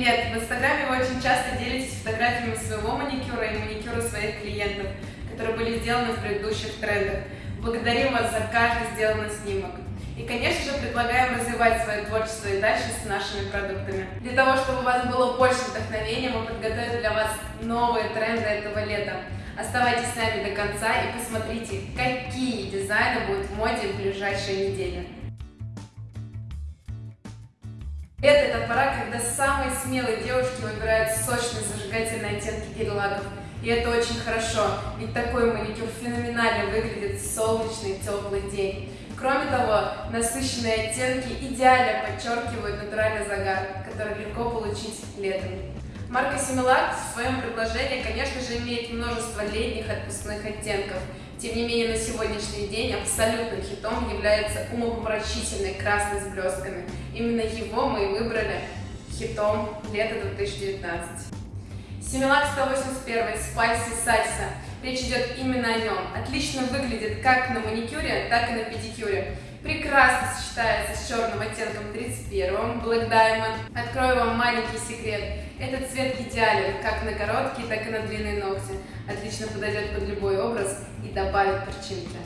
Привет! В Инстаграме вы очень часто делитесь фотографиями своего маникюра и маникюра своих клиентов, которые были сделаны в предыдущих трендах. Благодарим вас за каждый сделанный снимок. И, конечно же, предлагаем развивать свое творчество и дальше с нашими продуктами. Для того, чтобы у вас было больше вдохновения, мы подготовили для вас новые тренды этого лета. Оставайтесь с нами до конца и посмотрите, какие дизайны будут в моде в ближайшие недели. Лето – это пора, когда самые смелые девушки выбирают сочные зажигательные оттенки гель-лаков. И это очень хорошо, ведь такой маникюр феноменально выглядит в солнечный теплый день. Кроме того, насыщенные оттенки идеально подчеркивают натуральный загар, который легко получить летом. Марка Similac в своем предложении, конечно же, имеет множество летних отпускных оттенков. Тем не менее, на сегодняшний день абсолютным хитом является умопомрачительный красный с блестками. Именно его мы и выбрали хитом лета 2019. Similac 181 Spicy Salsa. Речь идет именно о нем. Отлично выглядит как на маникюре, так и на педикюре прекрасно сочетается с черным оттенком 31 Black Diamond. Открою вам маленький секрет. Этот цвет идеален как на короткие, так и на длинные ногти. Отлично подойдет под любой образ и добавит перчинки.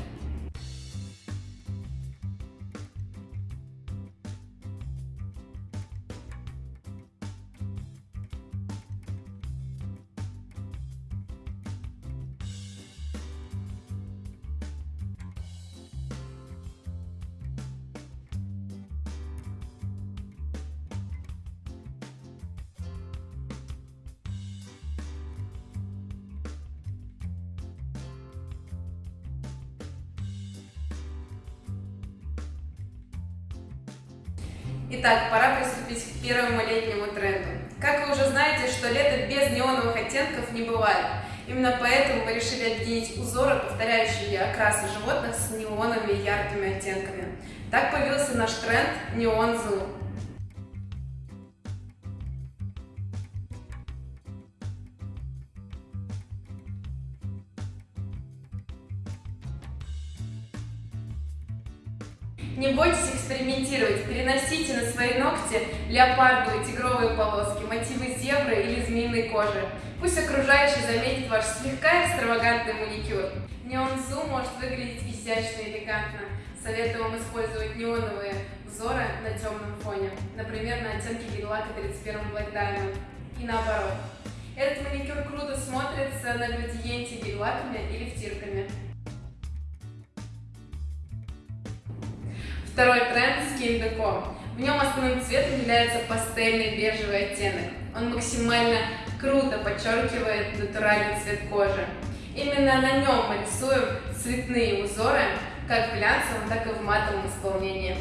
Итак, пора приступить к первому летнему тренду. Как вы уже знаете, что лето без неоновых оттенков не бывает. Именно поэтому мы решили объединить узоры, повторяющие окрасы животных, с неоновыми яркими оттенками. Так появился наш тренд Neon Zoom. Не бойтесь экспериментировать, переносите на свои ногти леопардовые тигровые полоски, мотивы зебры или змеиной кожи. Пусть окружающий заметит ваш слегка экстравагантный маникюр. Неон Zoom может выглядеть изящно и элегантно. Советую вам использовать неоновые узоры на темном фоне, например, на оттенке гель-лака 31 Black Diamond. И наоборот. Этот маникюр круто смотрится на градиенте гель-лаками или втирками. Второй тренд – Skin Deco. В нем основным цветом является пастельный бежевый оттенок. Он максимально круто подчеркивает натуральный цвет кожи. Именно на нем мы рисуем цветные узоры, как в глянцевом, так и в матовом исполнении.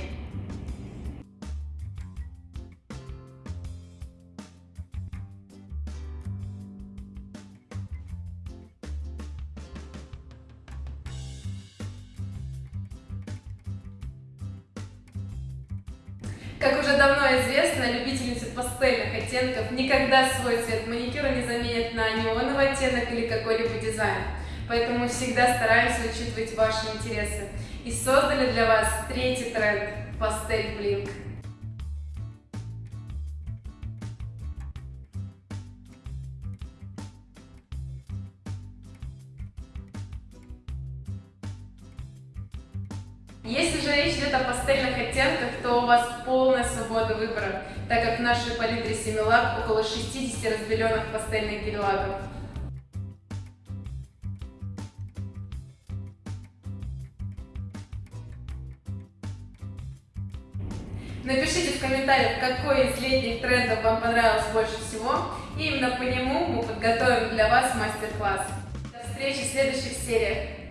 Как уже давно известно, любительницы пастельных оттенков никогда свой цвет маникюра не заменят на неоновый оттенок или какой-либо дизайн. Поэтому всегда стараемся учитывать ваши интересы. И создали для вас третий тренд – пастель блинк. Если же речь идет о пастельных оттенках, то у вас полная свобода выбора, так как в нашей палитре Similac около 60 разбеленных пастельных гель-лаков. Напишите в комментариях, какой из летних трендов вам понравился больше всего, и именно по нему мы подготовим для вас мастер-класс. До встречи в следующих сериях.